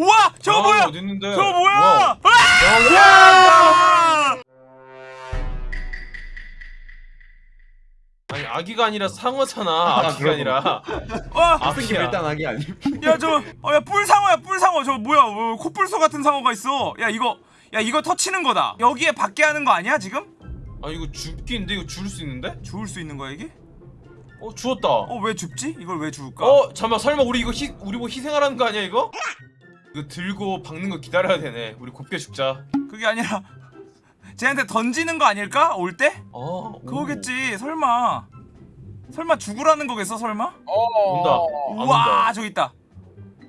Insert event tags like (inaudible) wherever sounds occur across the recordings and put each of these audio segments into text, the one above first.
우와 저거 야, 뭐야 어디 있는데? 저거 뭐야 와. 아! 아니 아기가 아니라 상어잖아. 아기가 그럼. 아니라. 와 아기야. 일단 하기 아니. 야저어야 뿔상어야 뿔상어 저 뭐야 어, 코뿔소 같은 상어가 있어 야 이거 야 이거 터치는 거다 여기에 밖에 하는 거 아니야 지금? 아 이거 죽기인데 이거 죽을 수 있는데? 죽을 수 있는 거야 이게? 어 죽었다. 어왜 죽지? 이걸 왜 죽을까? 어 잠만 설마 우리 이거 희 우리 뭐 희생하라는 거 아니야 이거? 이거 들고 박는 거 기다려야 되네. 우리 곱게 죽자. 그게 아니라 쟤한테 던지는 거 아닐까? 올 때? 어 오. 그거겠지 설마 설마 죽으라는 거겠어 설마? 온다. 안 우와 온다. 저기 있다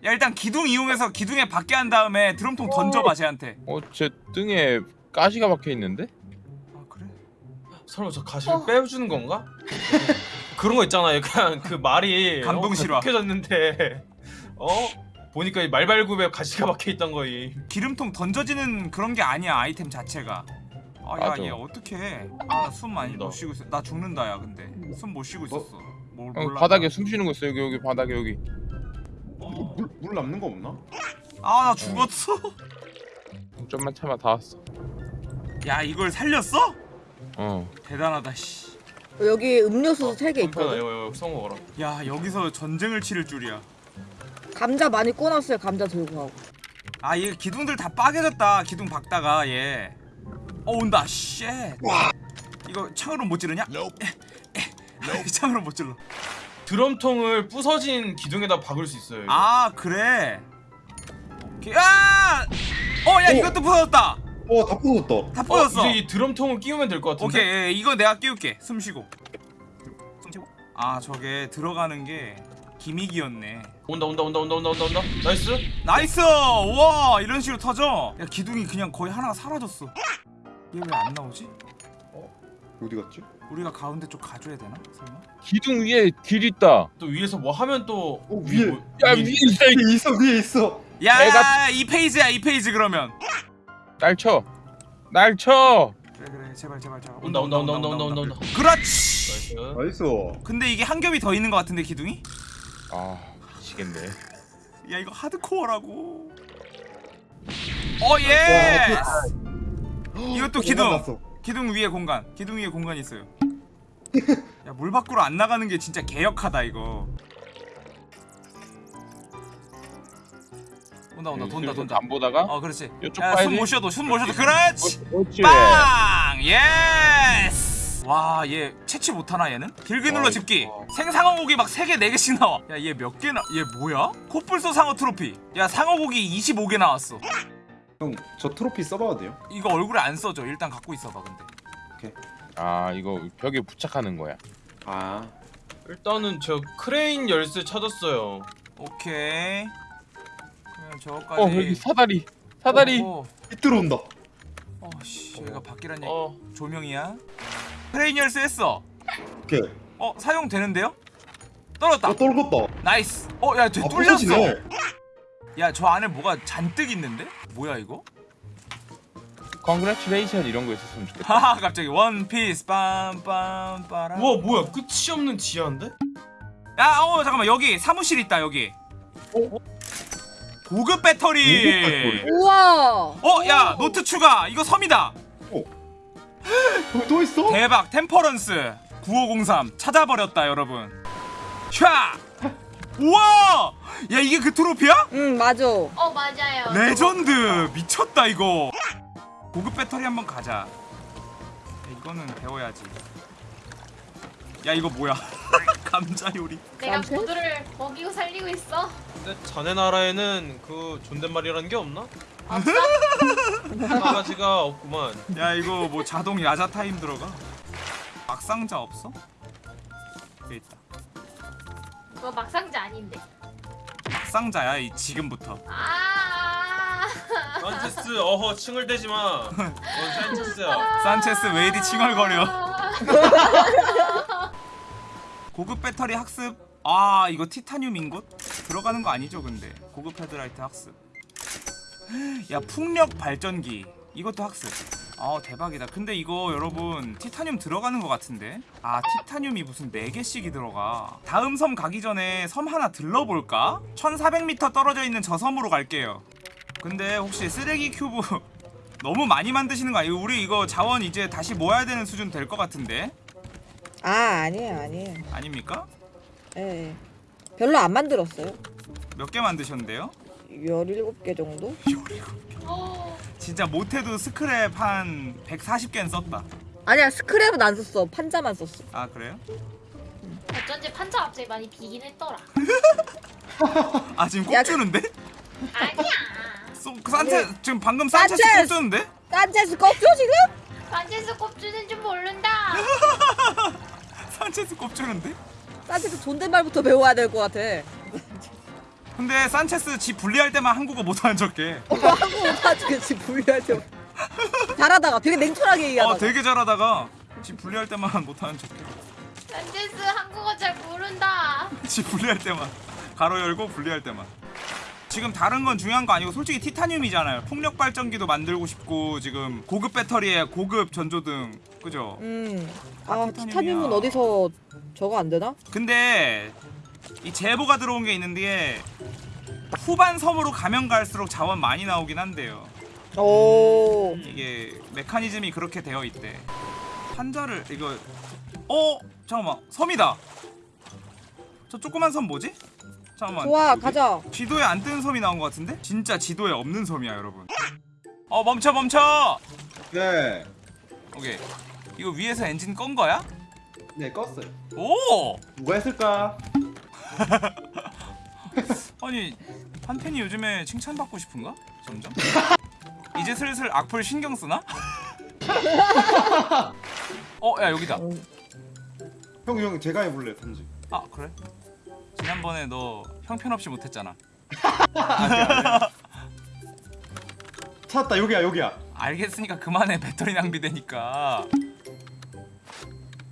야 일단 기둥 이용해서 기둥에 받게 한 다음에 드럼통 던져봐 쟤한테 어, 제 등에 가시가 박혀 있는데? 아 그래? 설마 저 가시를 빼주는 건가? 그런 거 있잖아요. 그냥 그 말이 감동 어, 실화. 켜졌는데 어 보니까 이 말발굽에 가시가 박혀 있던 거이. 기름통 던져지는 그런 게 아니야 아이템 자체가 아야 맞아. 얘 어떡해 아숨 많이. 못 쉬고 있어 나 죽는다 야 근데 숨 못 쉬고 있었어 뭘 형, 몰라 바닥에 숨 쉬는 거 있어 여기 여기 바닥에 여기. 이거 물, 물 남는 거 없나? 아 나 죽었어 좀만 참아 다 왔어. 야 이걸 살렸어? 어. 대단하다 씨. 여기 음료수 세 개 있거든. 이거 이거 써 먹어라. 야 여기서 전쟁을 치를 줄이야 감자 많이 꺼놨어요. 감자 들고 가고. 아 얘 기둥들 다 빠개졌다 기둥 박다가 얘. 어 온다 shit. 이거 창으로 못 찌르냐? (laughs) 창으로 못 찔러. 드럼통을 부서진 기둥에다 박을 수 있어요. 이거. 아 그래. 오케이. 아! 어야 오. 이것도 부서졌다. 어, 다 부서졌다. 다 어, 부서졌어. 이제 이 드럼통을 끼우면 될 것 같은데. 오케이 예, 이거 내가 끼울게. 숨 쉬고. 숨 쉬고. 아 저게 들어가는 게 gimmick이었네. 온다 온다 온다 온다 온다 온다 온다. Nice. Nice! 와 이런 식으로 터져. 야 기둥이 그냥 거의 하나가 사라졌어. 얘 왜 안 나오지? 어디 갔지? 우리가 가운데 쪽 가줘야 되나? 설마? 기둥 위에 길 있다. 또 위에서 뭐 하면 또 어, 위에. 뭐- 야 위- 위에 있어. 이- 위에 있어, 위에 있어. 야, 내가- 이 phase야 이 phase 그러면. 날 쳐. 날 쳐. 그래 그래 제발 제발 제발. 온다 온다 온다 온다 온다 온다 온다. 그렇지. Nice. Nice. 근데 이게 한 겹이 더 있는 것 같은데 기둥이? 아 미치겠네. 야 이거 하드코어라고. 어 예. 이것도 기둥. 기둥 위에 공간. 기둥 위에 공간 있어요. 야 물 밖으로 안 나가는 게 진짜 개억까다 이거. 온다 온다 돈다 돈다. 안 보다가 어 그렇지. 이쪽 야, 봐야지. 숨못 쉬어도 숨못 쉬어도 그렇지. 그렇지. 빵! Yes! 와, 얘 채취 못하나 얘는? 길게 눌러 와, 집기. 이거. 생상어 고기 막 3개, 4개씩 나와. 야, 얘 몇 개 나? 얘 뭐야? 코뿔소 상어 트로피. 야, 상어 고기 25개 나왔어. 형, 저 트로피 써봐도 돼요? 이거 얼굴에 안 써져. 일단 갖고 있어봐, 근데. 아 이거 벽에 부착하는 거야. 아, 일단은 저 크레인 열쇠 찾았어요. 오케이. 그러면 저거까지. 어 여기 사다리. 사다리. 어, 빛 들어온다. 어, 씨, 얘가 바뀌란 얘기. 어 조명이야. 크레인 열쇠 했어. 오케이. 어, 사용되는데요? 떨었다. 어, 떨궜다. Nice. 어, 야, 쟤 아, 뚫렸어. 야, 저 안에 뭐가 잔뜩 있는데? 뭐야 이거? congratulation 이런 거 있었으면 좋겠다. 하하 갑자기 원피스 빰빰 빠라 우와 뭐야 끝이 없는 지하인데? 야어 잠깐만 여기 사무실 있다 여기 어? 고급 배터리 고급 배터리. 우와. 어 야 노트 추가 이거 섬이다 거기 (gasps) 또 있어? 대박 템퍼런스 9503 찾아버렸다 여러분 샤 우와 야 이게 그 트로피야? 응 맞아. 어 맞아요. 레전드 미쳤다 이거 고급 배터리 한번 가자 야, 이거는 배워야지 야 이거 뭐야 (laughs) 감자 요리 내가? 모두를 먹이고 살리고 있어. 근데 자네 나라에는 그 존댓말이라는 게 없나? 없어? 강아지가 없구만. 야 이거 뭐 자동 야자 타임 들어가 막상자 없어? 여기 있다 그거 막상자 아닌데. 막상자야 이 지금부터 아. 산체스 어허 칭을 대지 마. 넌 산체스야. 산체스 왜 이리 칭얼거려 (laughs) 고급 배터리 학습 아 이거 티타늄 인got 들어가는 거 아니죠 근데 고급 헤드라이트 학습 야 풍력 발전기 이것도 학습 아 대박이다 근데 이거 여러분 티타늄 들어가는 거 같은데 아 티타늄이 무슨 4개씩이 들어가 다음 섬 가기 전에 섬 하나 들러볼까? 1400m 떨어져 있는 저 섬으로 갈게요 근데 혹시 쓰레기 큐브 (laughs) 너무 많이 만드시는 거 아니에요? 우리 이거 자원 이제 다시 모아야 되는 수준 될 것 같은데 아 아니에요 아니에요. 아닙니까? 예. 예. 별로 안 만들었어요. 몇 개 만드셨는데요? 17개 정도? 어, 진짜 못해도 스크랩 한 140개는 썼다 아니야 스크랩은 안 썼어. 판자만 썼어. 아 그래요? 어쩐지 판자 갑자기 많이 비긴 했더라. (laughs) 아 지금 야, 꼽 주는데? 아니야. (laughs) 소, 그 산체 지금 방금 산체스 산체스! 꼽 주는데? 산체스 꺾죠 지금? 산체스 꼽주는 줄 모른다. (laughs) 산체스 꼽 주는데? 산체스 존댓말부터 배워야 될 것 같아. 근데 산체스 지 분리할 때만 한국어 못하는 척해 한국어 사주겠지 분리할 때. 잘하다가 되게 냉철하게 얘기하다가. 어 되게 잘하다가 지 분리할 때만 못하는 척해 산체스 한국어 잘 모른다. (laughs) 지 분리할 때만 가로 열고 분리할 때만 지금 다른 건 중요한 거 아니고 솔직히 티타늄이잖아요 풍력 발전기도 만들고 싶고 지금 고급 배터리에 고급 전조등 그죠? 음. 아, 아. 티타늄은 어디서 저거 안 되나? 근데 이 제보가 들어온 게 있는데 후반 섬으로 가면 갈수록 자원 많이 나오긴 한데요 오. 이게 메커니즘이 그렇게 되어 있대 판자를 이거 어? 잠깐만 섬이다 저 조그만 섬 뭐지? 잠깐만 좋아 가자. 지도에 안 뜨는 섬이 나온 것 같은데? 진짜 지도에 없는 섬이야 여러분 어 멈춰 멈춰 네. 오케이 이거 위에서 엔진 건 거야? 네 껐어요. 오! 누가 했을까? (laughs) 아니 한팬이 요즘에 칭찬받고 싶은가? 점점 (laughs) 이제 슬슬 악플 신경 쓰나? (laughs) 어 야 여기다 형, 형 제가 해볼래 던지. 아 그래? 지난번에 너 형편없이 못했잖아 찾았다 여기야 여기야. 알겠으니까 그만해 배터리 낭비되니까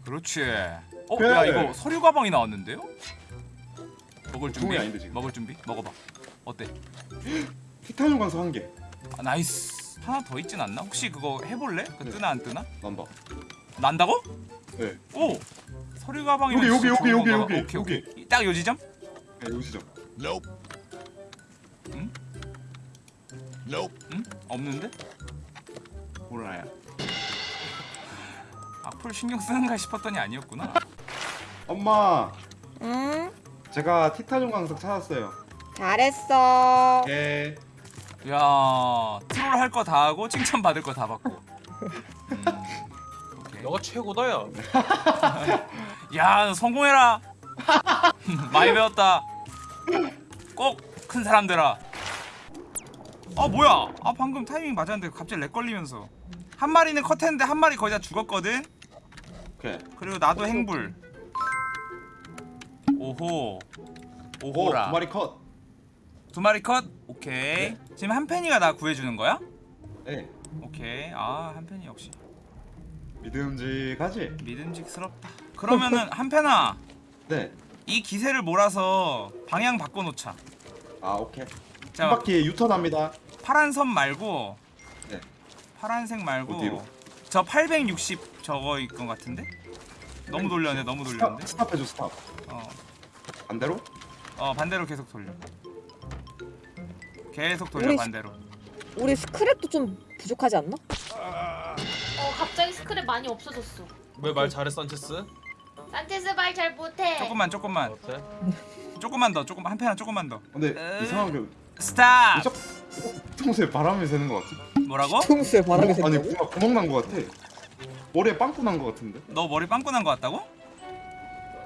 그렇지 어? 그래. 야 이거 서류 가방이 나왔는데요? 먹을 준비? 아닌데, 지금. 먹을 준비? 먹어봐 어때? 티타늄 광석 한 개. 아, nice 하나 더 있진 않나? 혹시 그거 해볼래? 그 네. 뜨나 안 뜨나? 난다. 난다고? 네. 오! 서류 가방이 여기, 여기, 여기, 여기, 여기, 오케이 오케이 딱요 지점? 네 요시죠. 응? 없는데? 몰라요. 악플 신경 쓰는가 싶었더니 아니었구나 엄마, 응. 제가 티타늄 광석 찾았어요. 잘했어. 예. 야 트롤 할 거 다 하고 칭찬 받을 거 다 받고 음, 오케이. 너가 최고다 야. 야, 너 성공해라. (laughs) 많이 배웠다. 꼭 큰 사람 되라. 아 뭐야? 아 방금 타이밍 맞았는데 갑자기 lag 걸리면서 한 마리는 컷했는데 한 마리 거의 다 죽었거든. 오케이. 그리고 나도 행불. 오호. 오, 오호라. 두 마리 컷. 두 마리 컷. 오케이. 지금 한 팬이가 나 구해주는 거야? 네. 오케이. 아 한 팬이 역시 믿음직하지? 믿음직스럽다. 그러면은 (laughs) 한 팬아 네. 이 기세를 몰아서 방향 바꿔놓자. 아 오케이. 자, 한 바퀴 유턴합니다. 파란 선 말고 네. 파란색 말고 어디로? 저 860 저거일 것 같은데? 너무 돌렸네 너무 돌렸는데 stop, stop해줘 stop. 어, 반대로? 어 반대로 계속 돌려 계속 돌려 우리 반대로 우리 스크랩도 좀 부족하지 않나? 어 갑자기 스크랩 많이 없어졌어. 왜 말 잘해 산체스? 산체스 말 잘 못해. 조금만 조금만 어때? 조금만 더 조금 한 팬아 조금만 더 근데 에이. 이상하게 Stop 저 평소에 바람이 새는 것 같아. 뭐라고? 평소에 바람이 아니 새는다고? 뭔가 구멍 난 것 같아. 머리에 빵꾸 난 것 같은데? 너 머리 빵꾸 난거 같다고?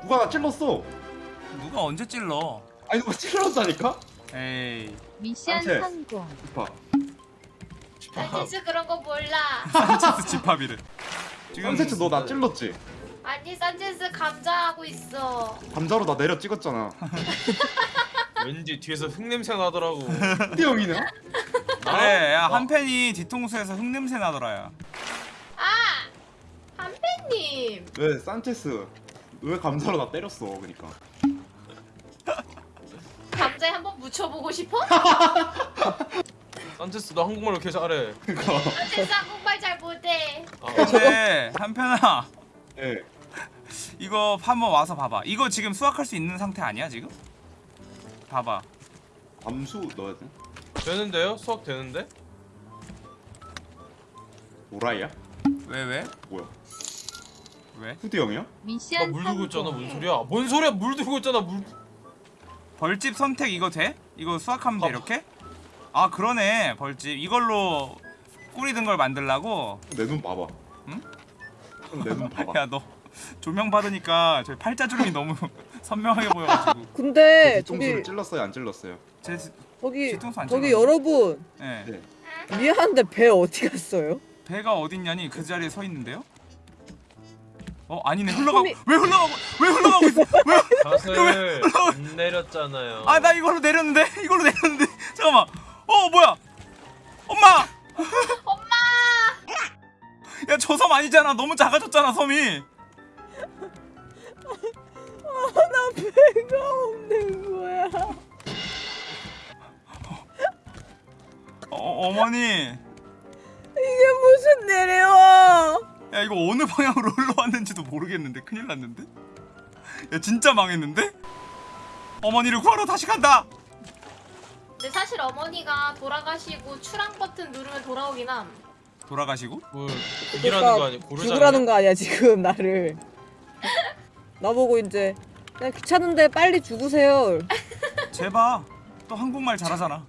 누가 나 찔렀어. 누가 언제 찔러 아니 누가 찔렀다니까? 에이 미션. 성공. 오빠. 산체스 그런 거 몰라. (laughs) 산체스 집합이래 지금 산체스 너 나 찔렀지? 아니 산체스 감자 하고 있어. 감자로 나 내려 찍었잖아. (laughs) 왠지 뒤에서 흙냄새 나더라고. (laughs) 띠 형이네? 그래 야 어. 한 팬이 뒤통수에서 흙냄새 나더라 야 아 한팬님. 왜 산체스 왜 감자로 나 때렸어? 그러니까. 묻혀보고 싶어? 산체스 너 한국말 왜 이렇게 잘해? 산체스 한국말 잘 못해. 아, 근데 한편아 예. 이거 한번 와서 봐봐. 이거 지금 수확할 수 있는 상태 아니야 지금? 봐봐. 암수 넣어야 돼? 되는데요? 수학 되는데? 오라이야? 왜 왜? 뭐야? 왜? 후디 형이야? 나 미션 물 들고 있잖아 뭔 소리야 뭔 소리야 물 들고 있잖아 물 벌집 선택 이거 돼? 이거 수확하면 돼 아, 이렇게? 아 그러네 벌집 이걸로 꾸리던 걸 만들라고? 내 눈 봐봐. 응? 내 눈 봐봐. (laughs) 야 너 조명 받으니까 저희 팔자 주름이 너무 (laughs) 선명하게 보여가지고 (laughs) 근데 뒤통수를 저기 찔렀어요? 안 찔렀어요? 제 저기 뒤통수 안 저기. 여러분 예. 네. 미안한데 배 어디 갔어요? 배가 어딨냐니 그 자리에 서 있는데요? 어 아니네. 흘러가고 손이- 왜 흘러가고 왜 흘러가고 있어? (laughs) 왜? 갓을 안 내렸잖아요. 아 나 이걸로 내렸는데? 이걸로 내렸는데? (laughs) 잠깐만. 어 뭐야? 엄마! 엄마! 야 저 섬 아니잖아. 너무 작아졌잖아 섬이. 나 배가 없는 거야. 어, 어머니. 이게 무슨 내려와? 야 이거 어느 방향으로 (laughs) 흘러왔는지도 모르겠는데. 큰일 났는데? 야 진짜 망했는데? 어머니를 구하러 다시 간다! 근데 사실 어머니가 돌아가시고 출항 버튼 누르면 돌아오긴 함. 돌아가시고? 뭘 고기라는 거 아니야? 죽으라는 거 아니야 지금 나를. (laughs) 나보고 이제 그냥 귀찮은데 빨리 죽으세요. 제발 또 한국말 잘하잖아.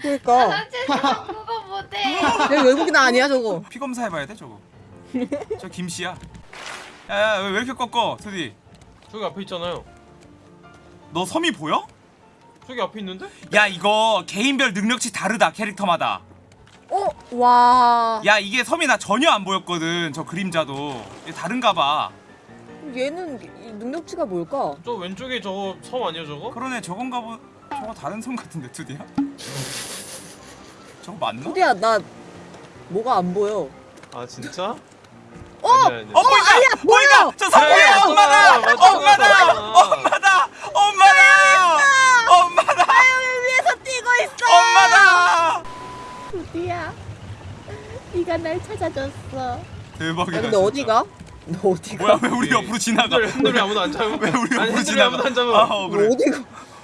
그러니까. 사실 저 그거 못해. 내가 외국인 아니야 저거. 피 검사 해봐야 돼 저거 (laughs) 저 김씨야 야야 왜 이렇게 꺾어 드디 저기 앞에 있잖아요 너 섬이 보여? 저기 앞에 있는데? 야 이거 개인별 능력치 다르다 캐릭터마다 어 와. 야 이게 섬이 나 전혀 안 보였거든 저 그림자도 이게 다른가 봐 얘는 이 능력치가 뭘까? 저 왼쪽에 저거 섬 아니야 저거? 그러네 저건가 보 저거 다른 섬 같은데 투디야? 저거 맞나? 소리야 나 뭐가 안 보여. 아 진짜? 어! 아니야, 아니야. 어 보인다! 보인다! 저 위에 야, 엄마다! 엄마다! 엄마다! 엄마다! 엄마다! 위에서 뛰고 있어. 엄마다! 드디어 네가 날 찾아줬어. 대박이다 야, 근데 진짜. 어디가? 너 어디가? 뭐야 왜 우리 옆으로 지나가 핸들 핸들이 아무도 안 잡아 왜 우리 옆으로 지나가 아무도 안 잡아 아, 어, 그래 너 어디가?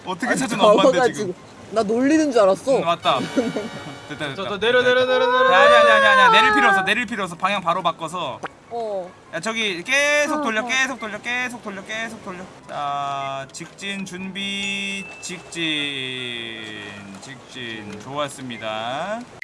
어떻게 찾은 엄마인데. 지금 나 놀리는 줄 알았어. 응, 맞다 (laughs) 됐다 됐다 저, 저 내려 내려 내려 내려 아니 아니 아니 내릴 필요 없어 내릴 필요 없어 방향 바로 바꿔서 어. 야 저기 계속 돌려 어, 어. 계속 돌려 계속 돌려 계속 돌려 자 직진 준비 직진 직진 좋았습니다